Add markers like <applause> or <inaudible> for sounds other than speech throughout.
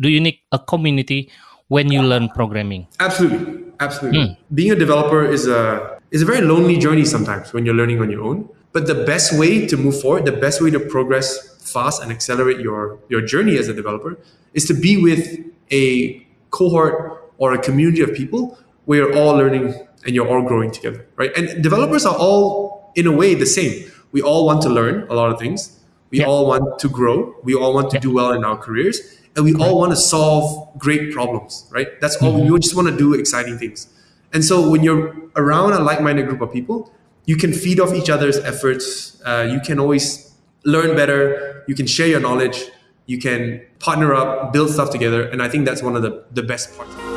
do you need a community when you learn programming? Absolutely, absolutely. Hmm. Being a developer is a is a very lonely journey sometimes when you're learning on your own. But the best way to move forward, the best way to progress fast and accelerate your your journey as a developer is to be with a cohort or a community of people where you're all learning and you're all growing together, right? And developers are all in a way the same. We all want to learn a lot of things. We Yeah. all want to grow. We all want to do well in our careers, and we all want to solve great problems, right? That's all. We just want to do exciting things. And so when you're around a like-minded group of people, you can feed off each other's efforts. Uh, you can always learn better. You can share your knowledge. You can partner up, build stuff together, and I think that's one of the, the best parts.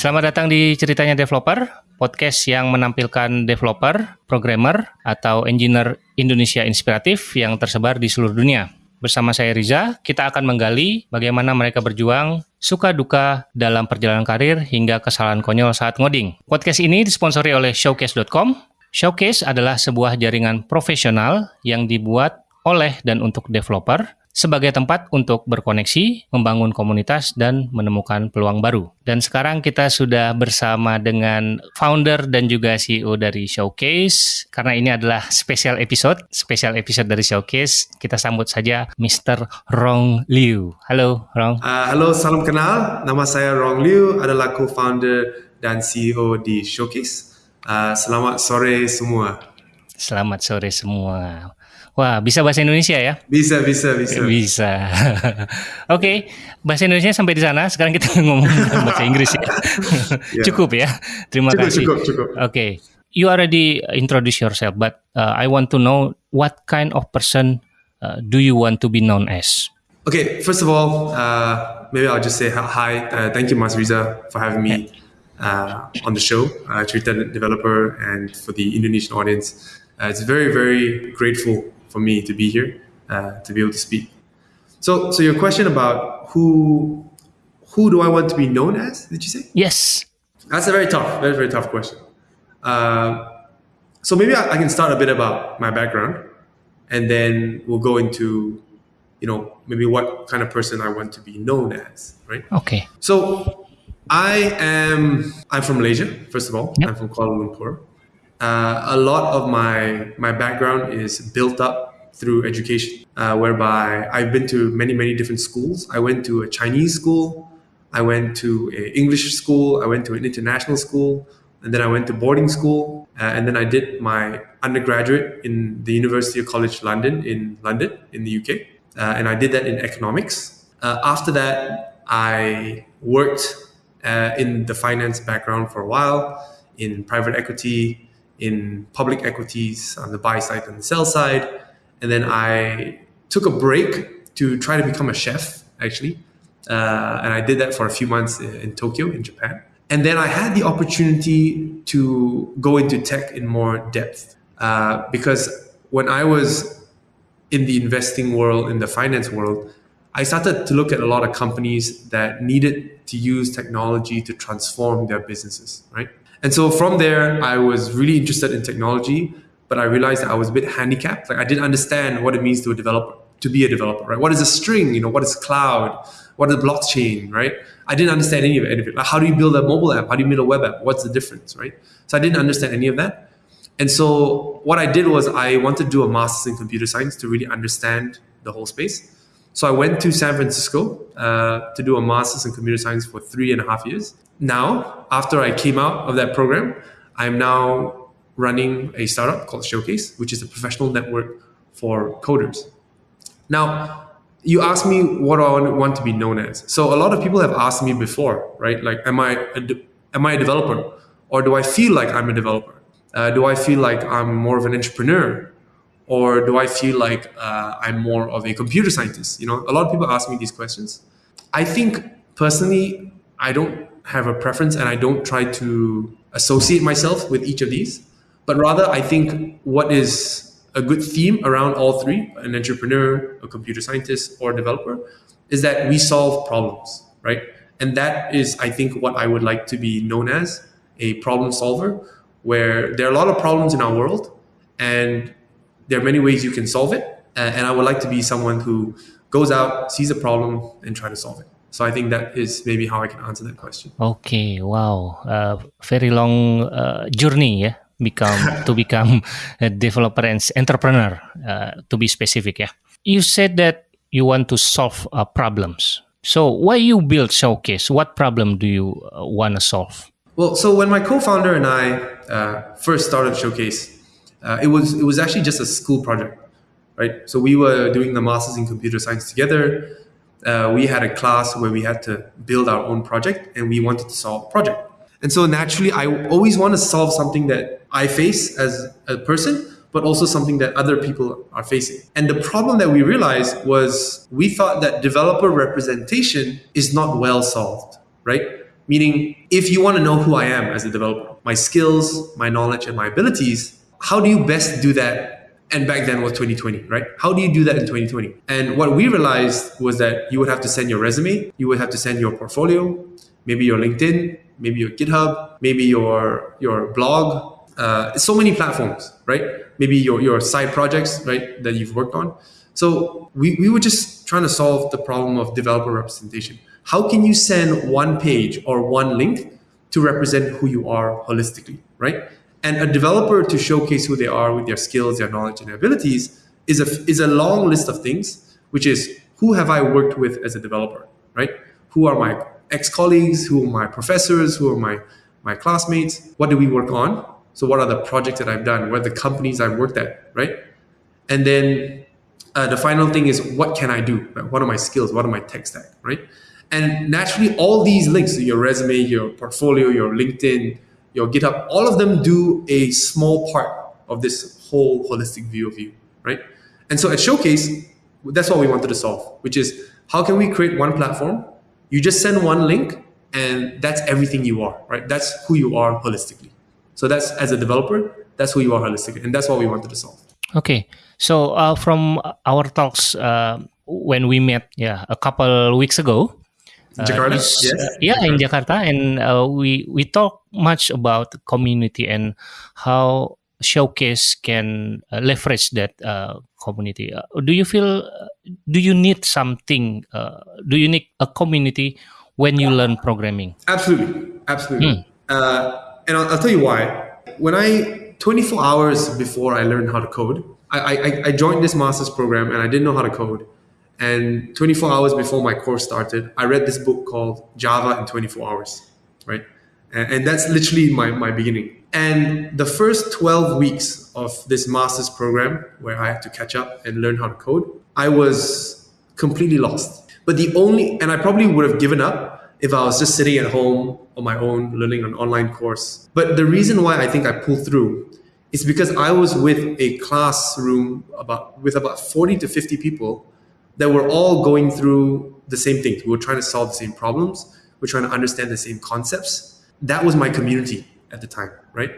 Selamat datang di Ceritanya Developer, podcast yang menampilkan developer, programmer, atau engineer Indonesia inspiratif yang tersebar di seluruh dunia. Bersama saya Riza, kita akan menggali bagaimana mereka berjuang, suka duka dalam perjalanan karir hingga kesalahan konyol saat ngoding. Podcast ini disponsori oleh Showcase.com. Showcase adalah sebuah jaringan profesional yang dibuat oleh dan untuk developer sebagai tempat untuk berkoneksi, membangun komunitas, dan menemukan peluang baru. Dan sekarang kita sudah bersama dengan founder dan juga CEO dari Showcase. Karena ini adalah special episode, special episode dari Showcase. Kita sambut saja Mr. Rong Liu. Halo, Rong. Uh, halo, salam kenal. Nama saya Rong Liu, adalah co-founder dan CEO di Showcase. Uh, selamat sore semua. Selamat sore semua. Wah, bisa bahasa Indonesia ya? Bisa, bisa, bisa. Bisa. <laughs> Oke, bahasa Indonesia sampai di sana. Sekarang kita <laughs> ngomong bahasa Inggris ya. Ya. Cukup ya. Terima Cukup, kasih. cukup, cukup. Oke, you already introduce yourself, but uh, I want to know what kind of person uh, do you want to be known as? Okay, first of all, uh, maybe I'll just say hi-. Uh, thank you, Mas Riza, for having me uh, on the show, uh, Cerita Developer, and for the Indonesian audience. Uh, it's very, very grateful for me to be here, uh, to be able to speak. So, so your question about who, who do I want to be known as? Did you say? Yes. That's a very tough, very, very tough question. Uh, so maybe I, I can start a bit about my background, and then we'll go into, you know, maybe what kind of person I want to be known as, right? Okay. So I am, I'm from Malaysia, first of all. Yep. I'm from Kuala Lumpur. Uh, a lot of my, my background is built up through education, uh, whereby I've been to many, many different schools. I went to a Chinese school, I went to an English school, I went to an international school, and then I went to boarding school, uh, and then I did my undergraduate in the University of College London in London in the UK, uh, and I did that in economics. Uh, after that, I worked uh, in the finance background for a while, in private equity, in public equities on the buy side and the sell side, and then I took a break to try to become a chef actually, uh, and I did that for a few months in Tokyo in Japan. And then I had the opportunity to go into tech in more depth uh, because when I was in the investing world, in the finance world, I started to look at a lot of companies that needed to use technology to transform their businesses, right? And so from there, I was really interested in technology, but I realized that I was a bit handicapped. Like I didn't understand what it means to a developer, to be a developer, right? What is a string? You know, what is cloud? What is blockchain, right? I didn't understand any of it. Like how do you build a mobile app? How do you build a web app? What's the difference, right? So I didn't understand any of that. And so what I did was I wanted to do a master's in computer science to really understand the whole space. So I went to San Francisco uh, to do a master's in computer science for three and a half years. Now, after I came out of that program, I'm now running a startup called Showcase, which is a professional network for coders. Now, you asked me what I want- want to be known as. So a lot of people have asked me before, right? Like, am I a am I a developer, or do I feel like I'm a developer? Uh, do I feel like I'm more of an entrepreneur, or do I feel like uh, I'm more of a computer scientist? You know, a lot of people ask me these questions. I think personally, I don't have a preference, and I don't try to associate myself with each of these. But rather, I think what is a good theme around all three an entrepreneur, a computer scientist, or a developer is that we solve problems, right? And that is, I think, what I would like to be known as a problem solver, where there are a lot of problems in our world, and there are many ways you can solve it. Uh, and I would like to be someone who goes out, sees a problem, and try to solve it. So I think that is maybe how I can answer that question. Okay, wow, uh, very long uh, journey, yeah, become <laughs> to become a developer and entrepreneur. Uh, to be specific, yeah. You said that you want to solve uh, problems. So why you build Showcase? What problem do you uh, want to solve? Well, so when my co-founder and I uh, first started Showcase, it was it was actually just a school project, right? So we were doing the masters in computer science together uh, we had a class where we had to build our own project and we wanted to solve a project. And so naturally, I always want to solve something that I face as a person, but also something that other people are facing. And the problem that we realized was we thought that developer representation is not well solved, right? Meaning, if you want to know who I am as a developer, my skills, my knowledge, and my abilities, how do you best do that and back then was 2020, right? How do you do that in 2020? And what we realized was that you would have to send your resume, you would have to send your portfolio, maybe your LinkedIn, maybe your GitHub, maybe your your blog. Uh, so many platforms, right? Maybe your your side projects, right, that you've worked on. So we, we were just trying to solve the problem of developer representation. How can you send one page or one link to represent who you are holistically, right? And a developer to showcase who they are with their skills, their knowledge, and their abilities is a, is a long list of things, which is who have I worked with as a developer, right? Who are my ex-colleagues? Who are my professors? Who are my, my classmates? What do we work on? So what are the projects that I've done? What are the companies I've worked at, right? And then uh, the final thing is what can I do? What are my skills? What are my tech stack, right? And naturally, all these links, to your resume, your portfolio, your LinkedIn, your GitHub, all of them do a small part of this whole holistic view of you, right? And so at Showcase, that's what we wanted to solve, which is how can we create one platform? You just send one link and that's everything you are, right? That's who you are holistically. So that's as a developer, that's who you are holistically. And that's what we wanted to solve. Okay. So uh, from our talks uh, when we met yeah, a couple weeks ago, Jakarta, is, yes. Uh, yeah, Jakarta. in Jakarta, and uh, we we talk much about community and how showcase can uh, leverage that uh, community. Uh, do you feel? do you need something? do you need a community when you learn programming? Absolutely, absolutely. Hmm. and I'll, I'll, tell you why. When I 24 hours before I learned how to code, I, I, I joined this master's program and I didn't know how to code. And 24 hours before my course started, I read this book called Java in 24 Hours, right? And, and that's literally my, my beginning. And the first 12 weeks of this master's program, where I had to catch up and learn how to code, I was completely lost. But the only, and I probably would have given up if I was just sitting at home on my own, learning an online course. But the reason why I think I pulled through is because I was with a classroom about with about 40 to 50 people that we're all going through the same things. We are trying to solve the same problems. We're trying to understand the same concepts. That was my community at the time, right?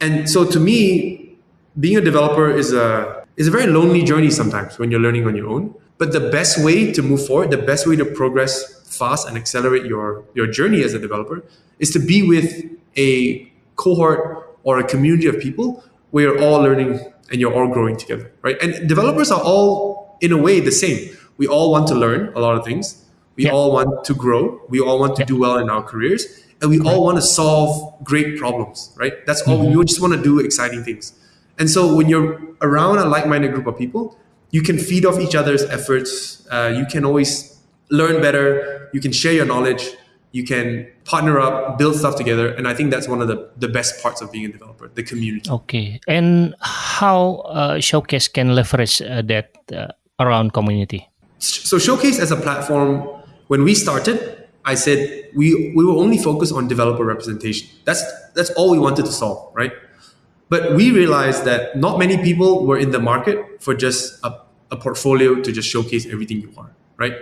And so to me, being a developer is a is a very lonely journey sometimes when you're learning on your own. But the best way to move forward, the best way to progress fast and accelerate your your journey as a developer is to be with a cohort or a community of people where you're all learning and you're all growing together, right? And developers are all in a way the same. We all want to learn a lot of things. We all want to grow. We all want to do well in our careers. And we all want to solve great problems, right? That's all. Mm-hmm. We just want to do exciting things. And so when you're around a like-minded group of people, you can feed off each other's efforts. Uh, you can always learn better. You can share your knowledge. You can partner up, build stuff together. And I think that's one of the, the best parts of being a developer, the community. Okay. And how uh, Showcase can leverage uh, that uh, around community? So Showcase as a platform, when we started, I said we we will only focus on developer representation. That's that's all we wanted to solve, right? But we realized that not many people were in the market for just a, a portfolio to just showcase everything you are, right?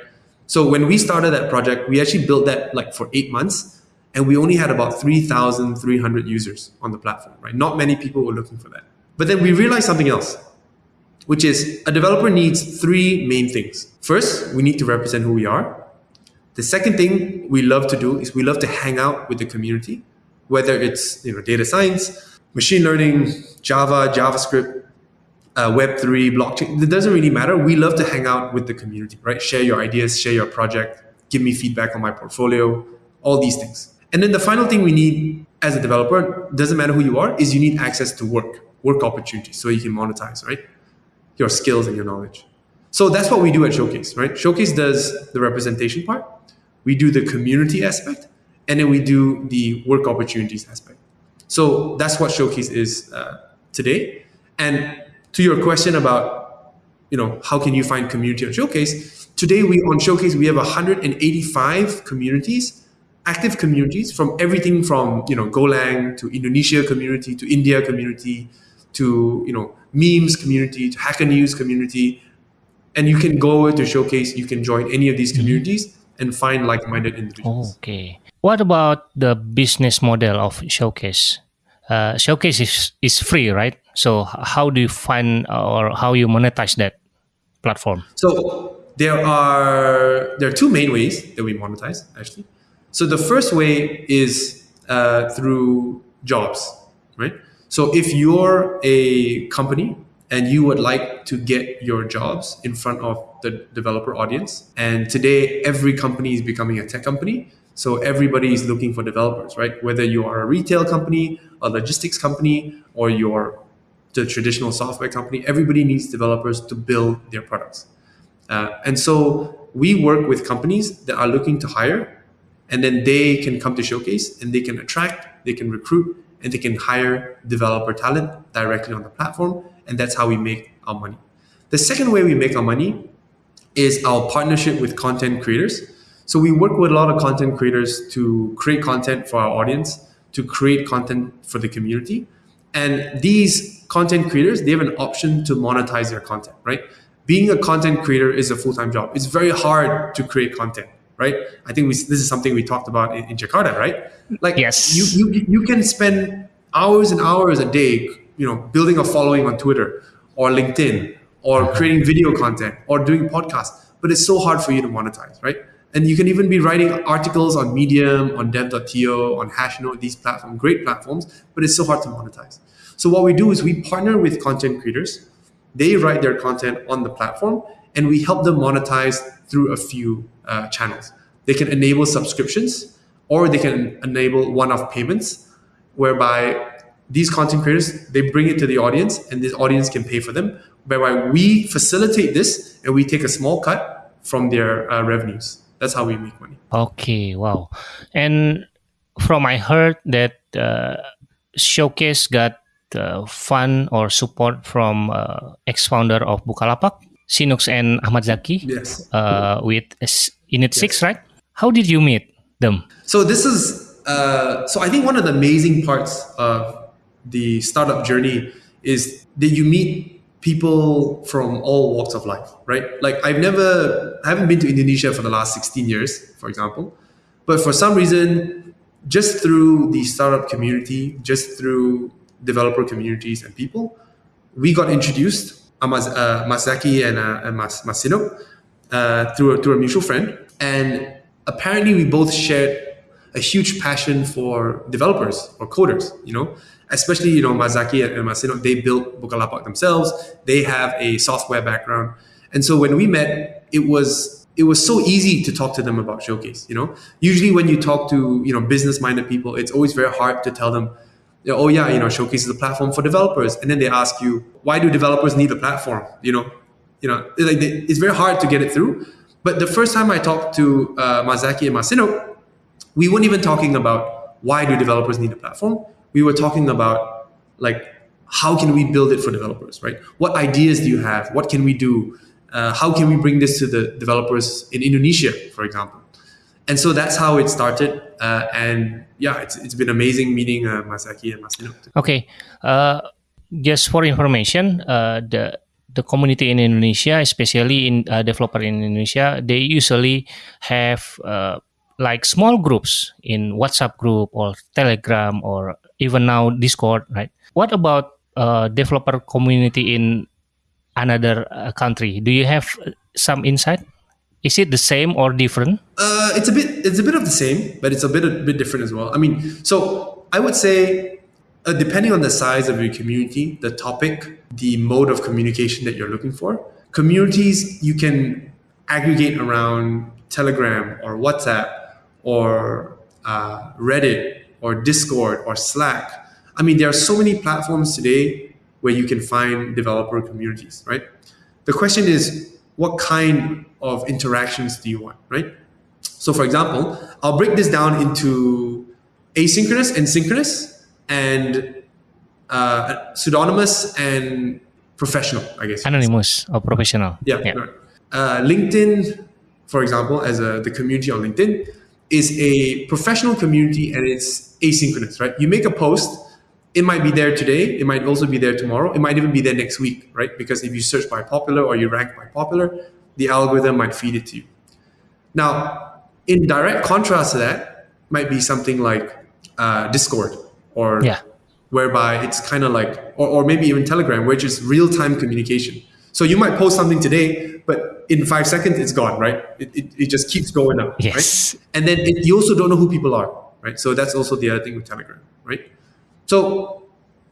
So when we started that project, we actually built that like for eight months, and we only had about 3,300 users on the platform, right? Not many people were looking for that. But then we realized something else which is a developer needs three main things. First, we need to represent who we are. The second thing we love to do is we love to hang out with the community, whether it's you know data science, machine learning, Java, JavaScript, uh, Web3, blockchain. It doesn't really matter. We love to hang out with the community, right? Share your ideas, share your project, give me feedback on my portfolio, all these things. And then the final thing we need as a developer, doesn't matter who you are, is you need access to work, work opportunities so you can monetize, right? Your skills and your knowledge. So that's what we do at Showcase, right? Showcase does the representation part, we do the community aspect, and then we do the work opportunities aspect. So that's what Showcase is uh, today. And to your question about, you know, how can you find community on Showcase? Today we on Showcase we have 185 communities, active communities from everything from you know Golang to Indonesia community to India community to you know memes community to Hacker News community. And you can go to showcase you can join any of these mm-hmm. communities and find like-minded individuals. Okay. What about the business model of showcase? Uh, showcase is, is free right? So how do you find or how you monetize that platform? So there are there are two main ways that we monetize actually. So the first way is uh, through jobs right so if you're a company and you would like to get your jobs in front of the developer audience. And today, every company is becoming a tech company. So everybody is looking for developers, right? Whether you are a retail company, a logistics company, or you're the traditional software company, everybody needs developers to build their products. Uh, and so we work with companies that are looking to hire, and then they can come to Showcase and they can attract, they can recruit, and they can hire developer talent directly on the platform and that's how we make our money. The second way we make our money is our partnership with content creators. So we work with a lot of content creators to create content for our audience, to create content for the community. And these content creators, they have an option to monetize their content, right? Being a content creator is a full-time job. It's very hard to create content, right? I think we, this is something we talked about in, in Jakarta, right? Like yes. you, you, you can spend hours and hours a day you know, building a following on Twitter or LinkedIn or creating video content or doing podcasts, but it's so hard for you to monetize, right? And you can even be writing articles on Medium, on Dev.to, on Hashnode, these platforms, great platforms, but it's so hard to monetize. So what we do is we partner with content creators. They write their content on the platform, and we help them monetize through a few uh, channels. They can enable subscriptions, or they can enable one-off payments, whereby these content creators they bring it to the audience and this audience can pay for them whereby we facilitate this and we take a small cut from their uh, revenues. That's how we make money. Okay wow. And from i heard that uh, showcase got uh, fund or support from uh, ex-founder of bukalapak sinux and Achmad Zaky yes uh, with init yes. 6 right how did you meet them so this is uh, so i think one of the amazing parts of the startup journey is that you meet people from all walks of life, right? Like I've never, I haven't been to Indonesia for the last 16 years, for example, but for some reason, just through the startup community, just through developer communities and people, we got introduced, uh, Masaki and, and Mas, Masino, uh, through, a, through a mutual friend. And apparently we both shared a huge passion for developers or coders, you know? especially you know Mazaki and Masino, they built Bukalapak themselves. They have a software background, and so when we met, it was it was so easy to talk to them about Showcase. You know, usually when you talk to you know business minded people, it's always very hard to tell them. Oh yeah, you know, showcases a platform for developers, and then they ask you, why do developers need a platform? You know, you know, like they, it's very hard to get it through. But the first time I talked to uh, Mazaki and Masino, we weren't even talking about why do developers need a platform we were talking about like how can we build it for developers, right? What ideas do you have? What can we do? Uh, how can we bring this to the developers in Indonesia, for example? And so that's how it started. Uh, and yeah, it's, it's been amazing meeting uh, Masaki and Masino. Okay. Uh, just for information, uh, the the community in Indonesia, especially in uh, developer in Indonesia, they usually have uh, like small groups in WhatsApp group or Telegram or even now Discord, right? What about developer community in another country? Do you have some insight? Is it the same or different? Uh, it's a bit. It's a bit of the same, but it's a bit a bit different as well. I mean, so I would say uh, depending on the size of your community, the topic, the mode of communication that you're looking for, communities you can aggregate around Telegram or WhatsApp or uh, Reddit or Discord or Slack. I mean, there are so many platforms today where you can find developer communities, right? The question is, what kind of interactions do you want, right? So, for example, I'll break this down into asynchronous and synchronous, and uh, pseudonymous and professional, I guess. Anonymous or professional. Yeah. Yeah. right. Uh, LinkedIn, for example, as a, the community on LinkedIn, is a professional community and it's asynchronous, right? You make a post, it might be there today, it might also be there tomorrow, it might even be there next week, right? Because if you search by popular or you rank by popular, the algorithm might feed it to you. Now, in direct contrast to that, might be something like uh, Discord or Yeah. whereby it's kind of like, or, or maybe even Telegram, which is real time communication. So you might post something today, but in five seconds it's gone, right? It, it, it just keeps going up, Yes. right? And then it, you also don't know who people are, right? So that's also the other thing with Telegram, right? So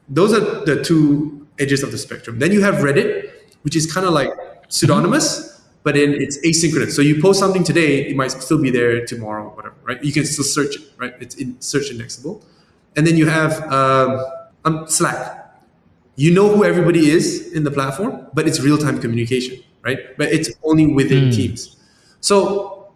those are the two edges of the spectrum. Then you have Reddit, which is kind of like pseudonymous, but then it's asynchronous. So you post something today, it might still be there tomorrow, whatever, right? You can still search it, right? It's in search indexable. And then you have um, um, Slack. You know who everybody is in the platform, but it's real time communication, right? But it's only within teams. So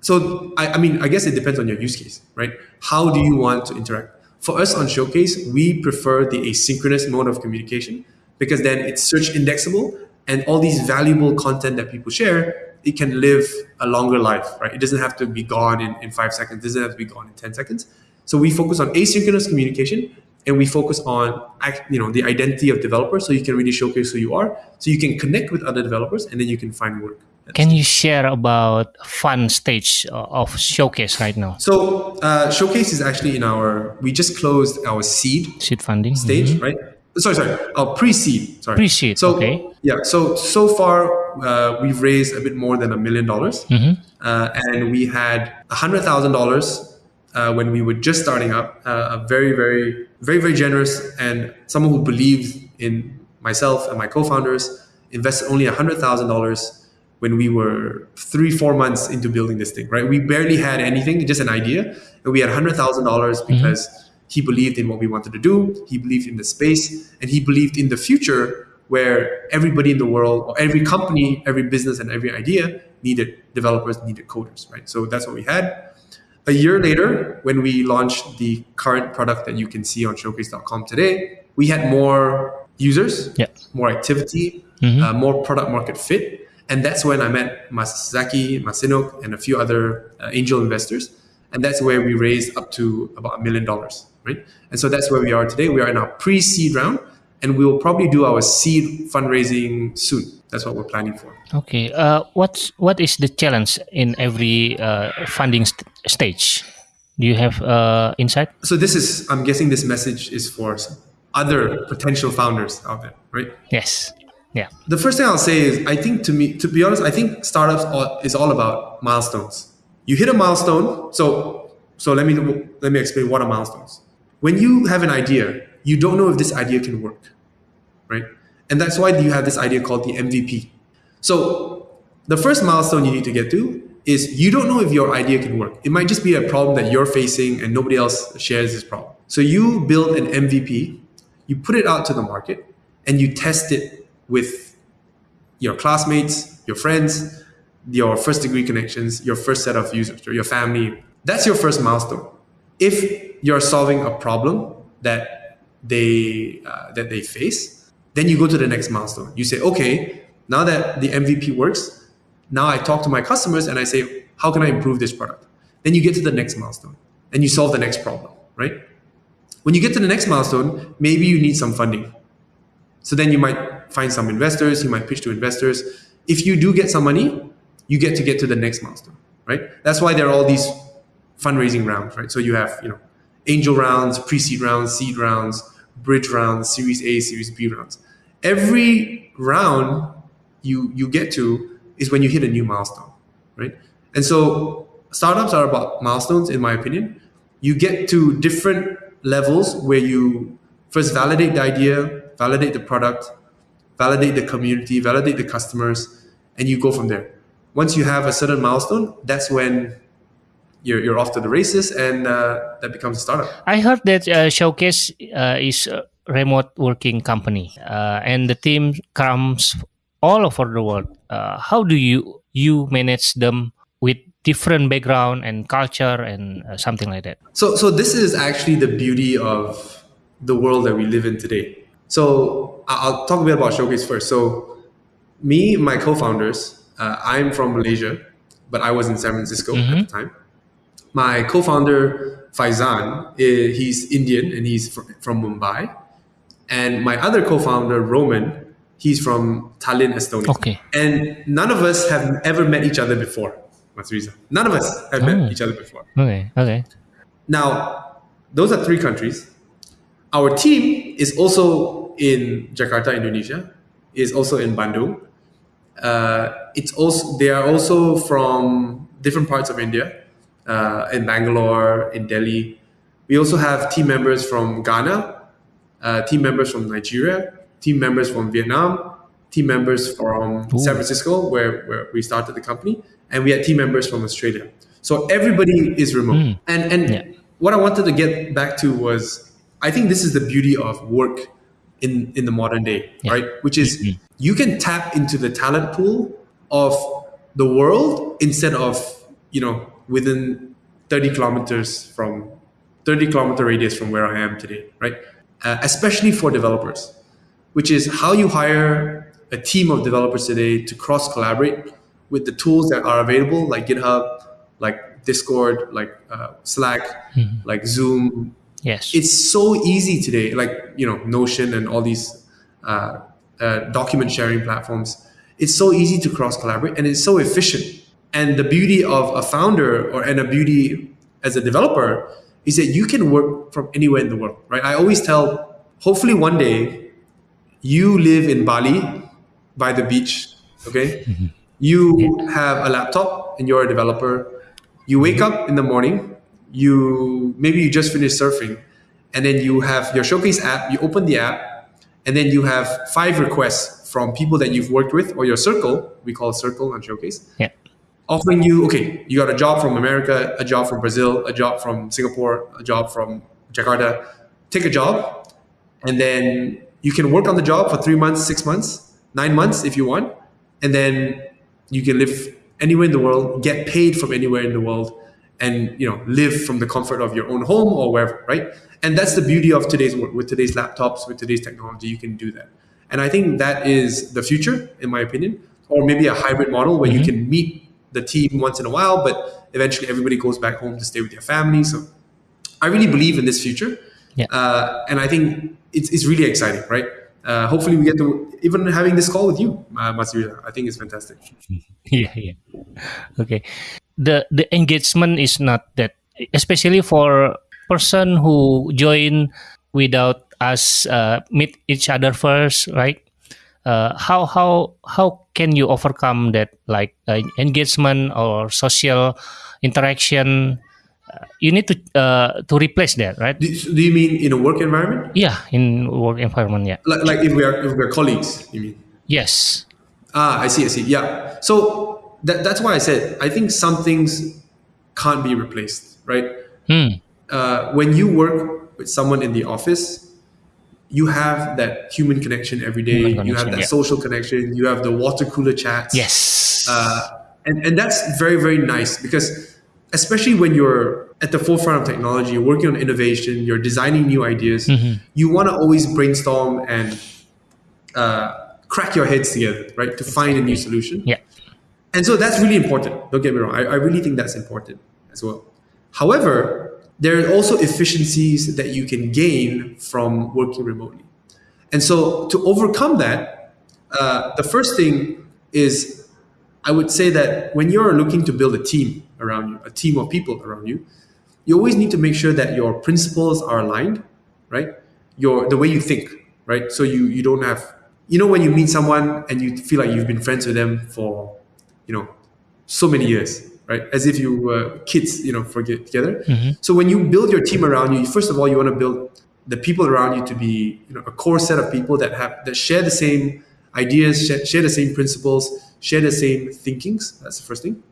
so I, I mean, I guess it depends on your use case, right? How do you want to interact? For us on Showcase, we prefer the asynchronous mode of communication because then it's search indexable and all these valuable content that people share, it can live a longer life, right? It doesn't have to be gone in, in five seconds, it doesn't have to be gone in 10 seconds. So we focus on asynchronous communication and we focus on you know the identity of developers so you can really showcase who you are so you can connect with other developers and then you can find work Can you share about fun stage of showcase right now? So uh, showcase is actually in our. We just closed our seed Seed funding stage, right? Sorry, sorry. Our pre-seed. Sorry. Pre-seed, So okay. yeah. So so far uh, we've raised a bit more than a million dollars, Mm-hmm. uh, and we had a hundred thousand dollars uh, when we were just starting up. Uh, a very very very very generous and someone who believed in myself and my co-founders invested only a hundred thousand dollars when we were three, four months into building this thing, right? We barely had anything, just an idea. And we had $100,000 because he believed in what we wanted to do. He believed in the space and he believed in the future where everybody in the world or every company, every business and every idea needed developers, needed coders, right? So that's what we had. A year later, when we launched the current product that you can see on showcase.com today, we had more users, Yeah. more activity, uh, more product market fit. And that's when I met Masaki, Masinok, and a few other uh, angel investors. And that's where we raised up to about a million dollars, right? And so that's where we are today. We are in our pre-seed round, and we will probably do our seed fundraising soon. That's what we're planning for. Okay. Uh, what's what is the challenge in every uh, funding st- stage? Do you have uh, insight? So this is, I'm guessing, this message is for other potential founders out there, right? Yes. Yeah. The first thing I'll say is, I think to me, to be honest, I think startups is all about milestones. You hit a milestone. So, so let me let me explain what are milestones. When you have an idea, you don't know if this idea can work, right? And that's why you have this idea called the MVP. So, the first milestone you need to get to is you don't know if your idea can work. It might just be a problem that you're facing and nobody else shares this problem. So you build an MVP, you put it out to the market, and you test it with your classmates, your friends, your first degree connections, your first set of users, or your family. That's your first milestone. If you're solving a problem that they uh, that they face, then you go to the next milestone. You say, okay, now that the MVP works, now I talk to my customers and I say, how can I improve this product? Then you get to the next milestone and you solve the next problem, right? When you get to the next milestone, maybe you need some funding. So then you might find some investors, you might pitch to investors. If you do get some money, you get to get to the next milestone, right? That's why there are all these fundraising rounds, right? So you have, you know, angel rounds, pre-seed rounds, seed rounds, bridge rounds, series A, series B rounds. Every round you you get to is when you hit a new milestone, right? And so startups are about milestones, in my opinion. You get to different levels where you First, validate the idea, validate the product, validate the community, validate the customers, and you go from there. Once you have a certain milestone, that's when you're, you're off to the races and uh, that becomes a startup. I heard that uh, Showcase uh, is a remote working company uh, and the team comes all over the world. Uh, how do you you manage them with different background and culture and uh, something like that? So, so this is actually the beauty of the world that we live in today. So I'll talk a bit about Showcase first. So me, my co-founders, uh, I'm from Malaysia, but I was in San Francisco at the time. My co-founder Faizan, he's Indian and he's fr- from Mumbai, and my other co-founder Roman, he's from Tallinn, Estonia. Okay. And none of us have ever met each other before. That's the reason. None of us have Oh. met each other before. Okay, okay. Now, those are three countries. Our team is also in Jakarta, Indonesia, is also in Bandung. Uh, it's also they are also from different parts of India, uh, in Bangalore, in Delhi. We also have team members from Ghana, uh, team members from Nigeria, team members from Vietnam, team members from San Francisco, where, where we started the company, and we had team members from Australia. So everybody is remote. And and Yeah. what I wanted to get back to was I think this is the beauty of work in, in the modern day, right? Which is you can tap into the talent pool of the world instead of, you know, within 30 kilometers from 30 kilometer radius from where I am today, right? Uh, especially for developers, which is how you hire a team of developers today to cross collaborate with the tools that are available, like GitHub, like Discord, like uh, Slack, like Zoom. Yes. It's so easy today, like you know Notion and all these uh, uh, document sharing platforms. It's so easy to cross collaborate, and it's so efficient. And the beauty of a founder or and a beauty as a developer is that you can work from anywhere in the world, right? I always tell, hopefully one day you live in Bali by the beach, okay? You have a laptop and you're a developer. You wake up in the morning, you maybe you just finished surfing, and then you have your showcase app, you open the app, and then you have five requests from people that you've worked with or your circle, we call it circle on showcase, yeah. offering you, okay, you got a job from America, a job from Brazil, a job from Singapore, a job from Jakarta. Take a job, and then you can work on the job for three months, six months, nine months if you want, and then you can live anywhere in the world, get paid from anywhere in the world, and you know live from the comfort of your own home or wherever, right? And that's the beauty of today's. With today's laptops, with today's technology, you can do that. And I think that is the future, in my opinion, or maybe a hybrid model where you can meet the team once in a while, but eventually everybody goes back home to stay with their family. So I really believe in this future. Yeah. Uh, and I think it's, it's really exciting, right? Uh, hopefully we get to even having this call with you, uh, Matsuya. I think it's fantastic. <laughs> yeah yeah okay the the engagement is not that especially for person who join without us uh, meet each other first right uh, how how how can you overcome that like uh, engagement or social interaction uh, you need to uh, to replace that right Do, do you mean in a work environment? yeah in work environment yeah Like, like if we are if we're colleagues, you mean? yes Ah, I see, I see. Yeah. So that, that's why I said I think some things can't be replaced, right? hmm. Uh, when you work with someone in the office, you have that human connection every day. Human you have that yeah. social connection. You have the water cooler chats. yes Uh, and, and that's very, very nice because especially when you're at the forefront of technology, you're working on innovation, you're designing new ideas, you want to always brainstorm and uh, crack your heads together, right? To find a new solution. yeah And so that's really important. Don't get me wrong. I, I really think that's important as well. However, there are also efficiencies that you can gain from working remotely. And so to overcome that, uh, the first thing is I would say that when you're looking to build a team around you, a team of people around you, you always need to make sure that your principles are aligned, right? Your the way you think, right? So you you don't have you know when you meet someone and you feel like you've been friends with them for you know so many years, right? As if you were kids, you know, for get together. Mm-hmm. So when you build your team around you, first of all, you want to build the people around you to be you know a core set of people that have that share the same ideas, share, share the same principles, share the same thinkings. That's the first thing.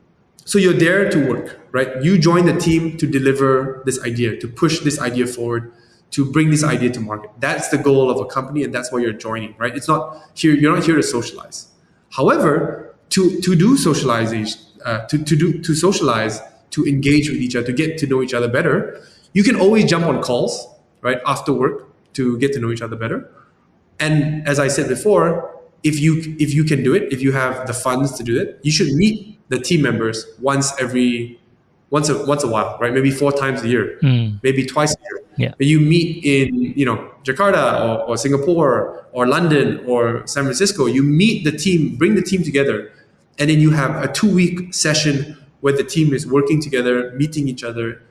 So you're there to work, right? You join the team to deliver this idea, to push this idea forward, to bring this idea to market. That's the goal of a company, and that's why you're joining, right? It's not here. You're not here to socialize. However, to to do socialization, uh, to to do to socialize, to engage with each other, to get to know each other better, you can always jump on calls, right, after work to get to know each other better. And as I said before, if you if you can do it, if you have the funds to do it, you should meet the team members once every once a once a while, right? Maybe four times a year, Mm. maybe twice a year. Yeah. But you meet in you know Jakarta or, or Singapore or London or San Francisco. You meet the team, bring the team together, and then you have a two week session where the team is working together, meeting each other,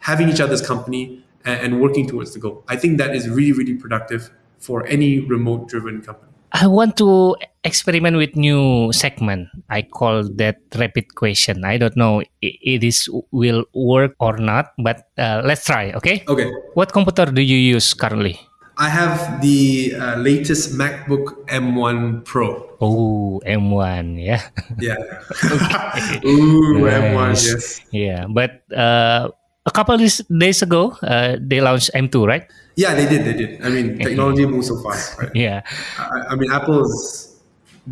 having each other's company, and, and working towards the goal. I think that is really really productive for any remote driven company. I want to experiment with new segment. I call that rapid question. I don't know it is will work or not, but uh, let's try. Okay. Okay. What computer do you use currently? I have the uh, latest MacBook M1 Pro. Oh, M1. Yeah. Yeah. <laughs> Ooh, M1, yes. yeah. But uh, a couple of days ago, uh, they launched M2, right? Yeah, they did, they did. I mean, <laughs> technology moves so fast, right? Yeah. I, I mean, Apple's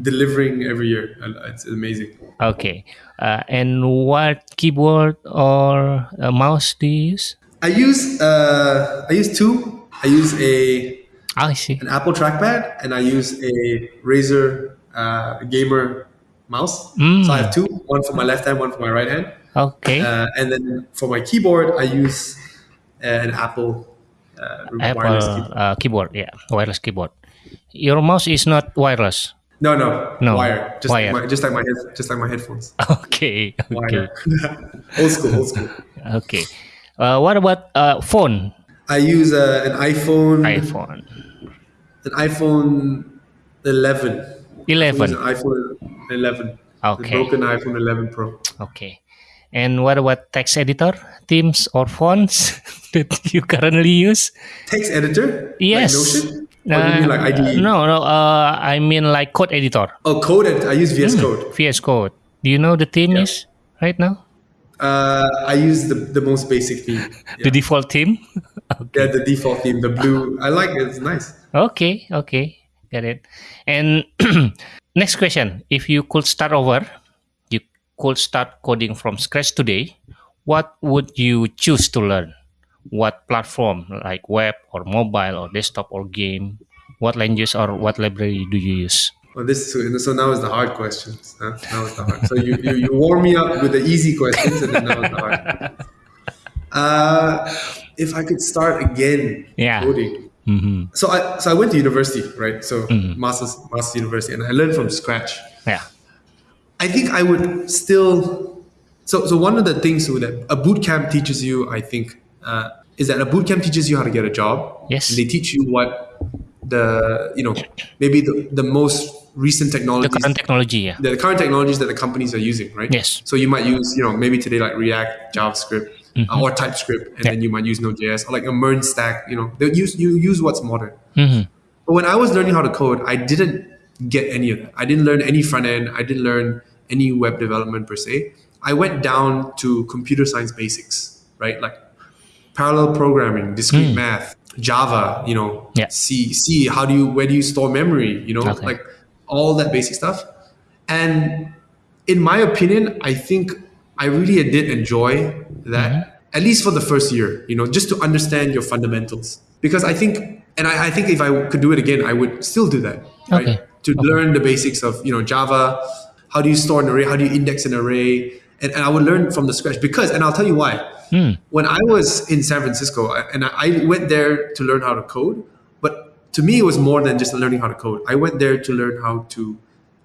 delivering every year. It's amazing. Okay. Uh, and what keyboard or uh, mouse do you use? I use uh, I use two. I use a Ah, see. an Apple trackpad and I use a Razer uh, gamer mouse. Mm. So I have two, one for my left hand, one for my right hand. Okay. Uh, and then for my keyboard, I use an Apple uh, Apple wireless keyboard. uh, keyboard. Yeah, wireless keyboard. Your mouse is not wireless. No, no, No, wire. Just wire. like my, just like my head, just like my headphones. <laughs> Okay. Okay. Wire. <laughs> old school, old school. <laughs> Okay. Uh, what about uh, phone? I use uh, an iPhone, iPhone an iPhone 11. I use 11. an iPhone 11. The Okay. broken iPhone 11 Pro. Okay. And what about text editor, themes or fonts <laughs> that you currently use? Text editor? Yes. Like Notion? You mean like? Uh, IDE? No, no. Uh, I mean like code editor. Oh, code editor. I use VS Hmm. Code. VS Code. Do you know the theme is right now? Uh, I use the, the most basic theme. <laughs> The default theme? <laughs> yeah, the default theme, the blue. I like it. It's nice. Okay, okay, got it. And <clears throat> next question: If you could start over, you could start coding from scratch today. What would you choose to learn? What platform, like web or mobile or desktop or game? What language or what library do you use? Well, this is, so now is the hard questions. Huh? Now is the hard. So you, you, you warm me up with the easy questions, and then now is the hard. Uh, if I could start again Yeah. coding. hmm So I so I went to university, right? So masters masters university, and I learned from scratch. Yeah. I think I would still. So so one of the things that a boot camp teaches you, I think, uh, is that a boot camp teaches you how to get a job. Yes. And they teach you what the you know maybe the, the most recent The technologies current technology, yeah. the current technologies that the companies are using, right? Yes. So you might use, you know, maybe today like React, JavaScript, uh, or TypeScript, and Mm-hmm. Yeah. then you might use Node.js or like a MERN stack. You know, they use you use what's modern. hmm But when I was learning how to code, I didn't get any of that. I didn't learn any front end. I didn't learn any web development per se. I went down to computer science basics, right? Like parallel programming, discrete math, Java, you know. Yeah. C, C, how do you, where do you store memory? You know, Okay. like all that basic stuff. And in my opinion, I think I really did enjoy that, Mm-hmm. at least for the first year, you know, just to understand your fundamentals. Because I think, and I, I think if I could do it again, I would still do that, right? Okay. To learn the basics of, you know, Java, how do you store an array, how do you index an array, and, and I would learn from the scratch. Because, and I'll tell you why. Hmm. When I was in San Francisco, and I I went there to learn how to code, but to me, it was more than just learning how to code. I went there to learn how to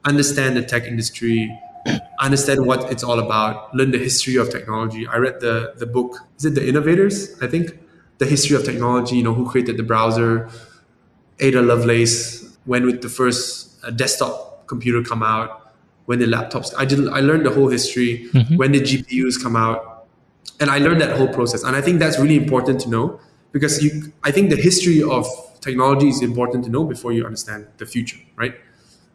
understand the tech industry, <clears throat> understand what it's all about, learn the history of technology. I read the the book. Is it The Innovators? I think the history of technology. You know who created the browser. Ada Lovelace. When with the first uh, desktop computer come out. When the laptops. I didn't. I learned the whole history. When the GPUs come out? And I learned that whole process. And I think that's really important to know because you, I think the history of technology is important to know before you understand the future, right?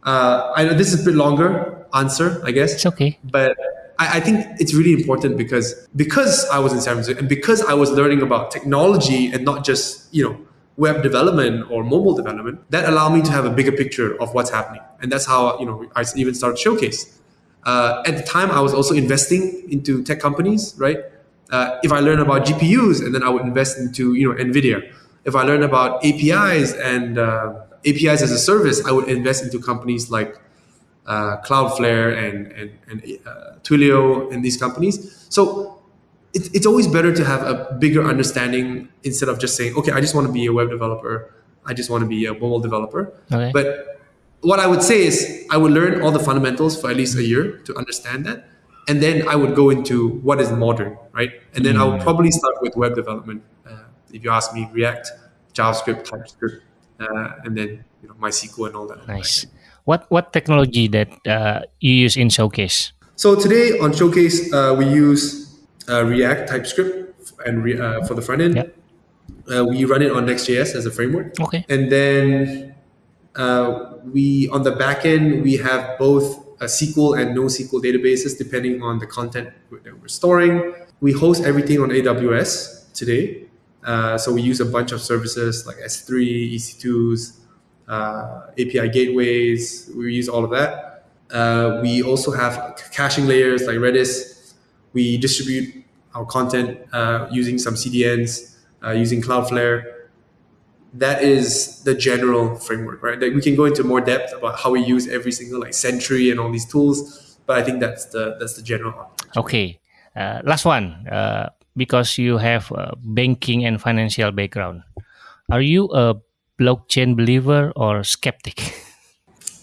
Uh, I know this is a bit longer answer, I guess. It's okay. But I, I think it's really important because because I was in San Francisco and because I was learning about technology and not just you know web development or mobile development, that allow me to have a bigger picture of what's happening, and that's how you know I even started Showwcase. Uh, at the time, I was also investing into tech companies, right? Uh, if I learn about GPUs, and then I would invest into you know Nvidia. If I learn about APIs and uh, APIs as a service, I would invest into companies like uh, Cloudflare and and, and uh, Twilio and these companies. So it, it's always better to have a bigger understanding instead of just saying, okay, I just want to be a web developer. I just want to be a mobile developer. Okay. But what I would say is I would learn all the fundamentals for at least a year to understand that. And then I would go into what is modern, right? And then I would probably start with web development. Uh, if you ask me, React, JavaScript, TypeScript, uh, and then you know MySQL and all that. Nice. What what technology that uh, you use in Showwcase? So today on Showwcase, uh, we use uh, React, TypeScript, and re- uh, for the front end. Yeah. Uh, we run it on Next.js as a framework. Okay. And then uh, we on the back end we have both a SQL and NoSQL databases depending on the content that we're storing. We host everything on AWS today. Uh, so we use a bunch of services like S3, EC2s, uh, API gateways. We use all of that. Uh, we also have caching layers like Redis. We distribute our content uh, using some CDNs, uh, using Cloudflare that is the general framework, right? Like we can go into more depth about how we use every single like Sentry and all these tools, but I think that's the that's the general. Okay. Uh, last one. Uh, because you have a banking and financial background, are you a blockchain believer or skeptic? <laughs>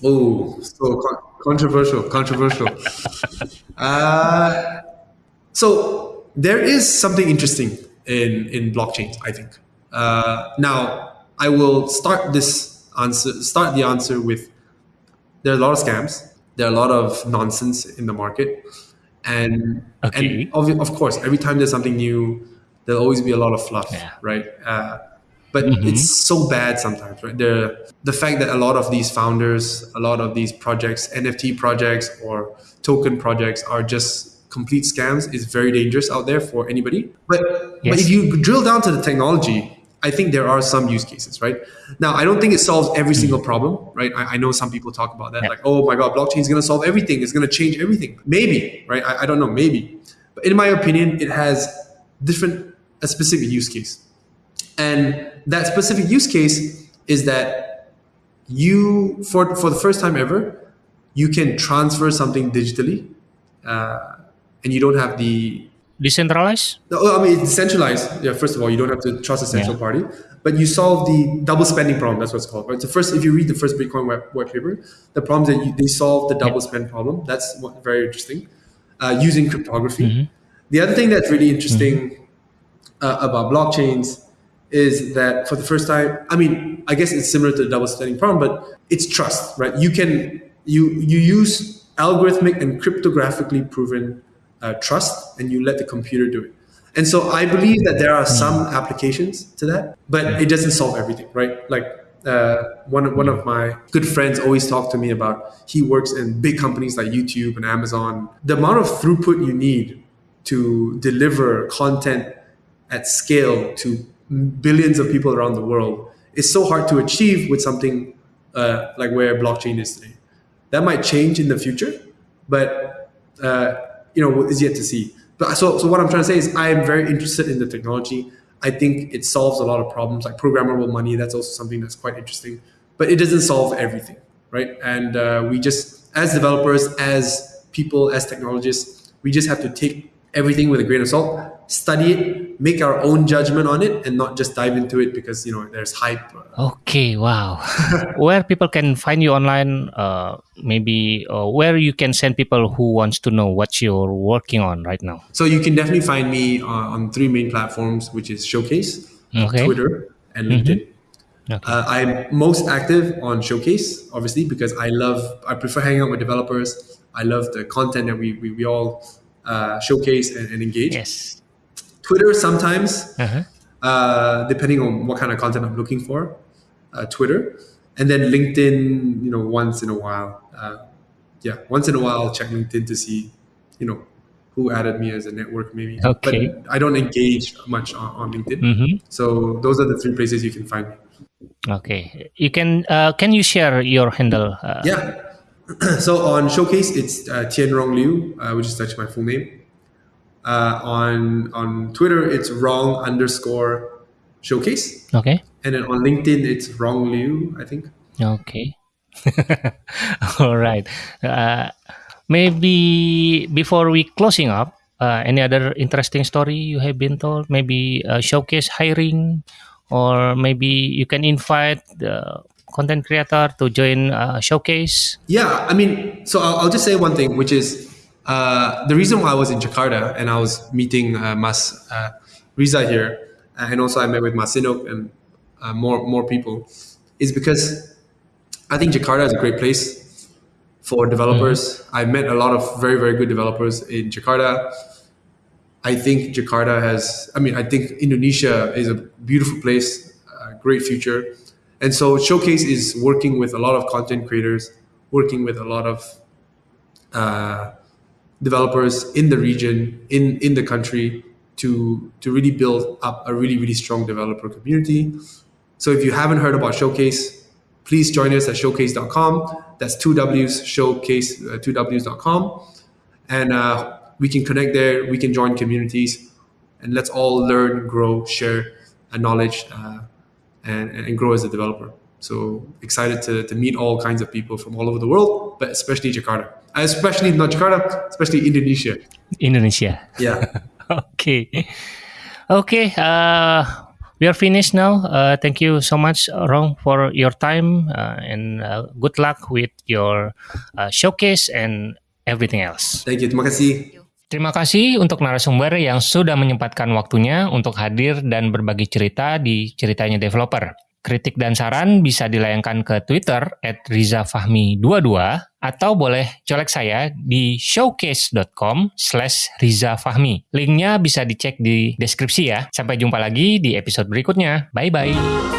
Oh, so con- controversial, controversial. <laughs> uh, so there is something interesting in in blockchains, I think. Uh, now, I will start this answer, start the answer with there are a lot of scams. There are a lot of nonsense in the market, and Okay. and of, of course, every time there's something new, there'll always be a lot of fluff, Yeah. right? Uh, but it's so bad sometimes, right? The the fact that a lot of these founders, a lot of these projects, NFT projects or token projects, are just complete scams is very dangerous out there for anybody. But but if you drill down to the technology, I think there are some use cases, right? Now, I don't think it solves every single problem, right? I, I know some people talk about that, Yeah. like, oh my God, blockchain is going to solve everything. It's going to change everything. Maybe, right? I, I don't know, maybe. But in my opinion, it has different, a specific use case. And that specific use case is that you, for, for the first time ever, you can transfer something digitally uh, and you don't have the Decentralized? no, I mean, it's decentralized. Yeah, first of all, you don't have to trust a central Yeah. party, but you solve the double spending problem. That's what it's called. Right. So first, if you read the first Bitcoin white, white paper, the problem is that you, they solve the double spend problem. That's what, very interesting. Uh, using cryptography. The other thing that's really interesting uh, about blockchains is that for the first time, I mean, I guess it's similar to the double spending problem, but it's trust, right? You can you you use algorithmic and cryptographically proven uh, trust, and you let the computer do it. And so I believe that there are some applications to that, but it doesn't solve everything, right? Like uh, one of, one of my good friends always talk to me about he works in big companies like YouTube and Amazon. The amount of throughput you need to deliver content at scale to billions of people around the world is so hard to achieve with something uh, like where blockchain is today. That might change in the future, but uh, you know is yet to see. But so, so what I'm trying to say is I am very interested in the technology. I think it solves a lot of problems like programmable money. That's also something that's quite interesting, but it doesn't solve everything, right? And uh, we just, as developers, as people, as technologists, we just have to take everything with a grain of salt, study it, make our own judgment on it, and not just dive into it because you know there's hype. Okay, wow. <laughs> where people can find you online, uh, maybe uh, where you can send people who wants to know what you're working on right now. So you can definitely find me uh, on three main platforms, which is Showwcase, Okay. Twitter, and LinkedIn. Okay. Uh, I'm most active on Showwcase, obviously, because I love, I prefer hanging out with developers. I love the content that we, we, we all uh, showcase and, and engage. Yes. Twitter sometimes, Uh-huh. uh, depending on what kind of content I'm looking for. Uh, Twitter, and then LinkedIn. You know, once in a while. Uh, yeah, once in a while, I'll check LinkedIn to see, you know, who added me as a network maybe. Okay. But I don't engage much on, on LinkedIn. Mm-hmm. So those are the three places you can find me. Okay, you can uh, can you share your handle? Uh, Yeah. <clears throat> so on Showwcase, it's uh, Tianrong Liu, uh, which is actually my full name. Uh, on on Twitter, it's Rong underscore showwcase, Okay. and then on LinkedIn, it's Rong Liu, I think. Okay. <laughs> All right. Uh, maybe before we closing up, uh, any other interesting story you have been told? Maybe uh, Showwcase hiring, or maybe you can invite the content creator to join uh, Showwcase. Yeah, I mean, so I'll, I'll just say one thing, which is uh, the reason why I was in Jakarta and I was meeting uh, Mas uh, Riza here, uh, and also I met with Mas Sinok and uh, more more people, is because I think Jakarta is a great place for developers. I met a lot of very very good developers in Jakarta. I think Jakarta has, I mean, I think Indonesia is a beautiful place, a great future. And so Showwcase is working with a lot of content creators, working with a lot of uh, developers in the region, in, in the country to, to really build up a really, really strong developer community. So if you haven't heard about Showwcase, please join us at showwcase.com. That's two W's, showwcase, uh, two W's.com. And uh, we can connect there, we can join communities, and let's all learn, grow, share knowledge, uh, and, and grow as a developer. So excited to, to meet all kinds of people from all over the world, but especially Jakarta. Especially not Jakarta, especially Indonesia. Indonesia. Yeah. <laughs> okay. Okay. Uh, we are finished now. Uh, thank you so much, Rong, for your time uh, and uh, good luck with your uh, showcase and everything else. Thank you. Terima kasih. Terima kasih untuk narasumber yang sudah menyempatkan waktunya untuk hadir dan berbagi cerita di ceritanya developer. Kritik dan saran bisa dilayangkan ke Twitter at rizafahmi22 atau boleh colek saya di showcase.com slash rizafahmi. Linknya bisa dicek di deskripsi ya. Sampai jumpa lagi di episode berikutnya. Bye-bye.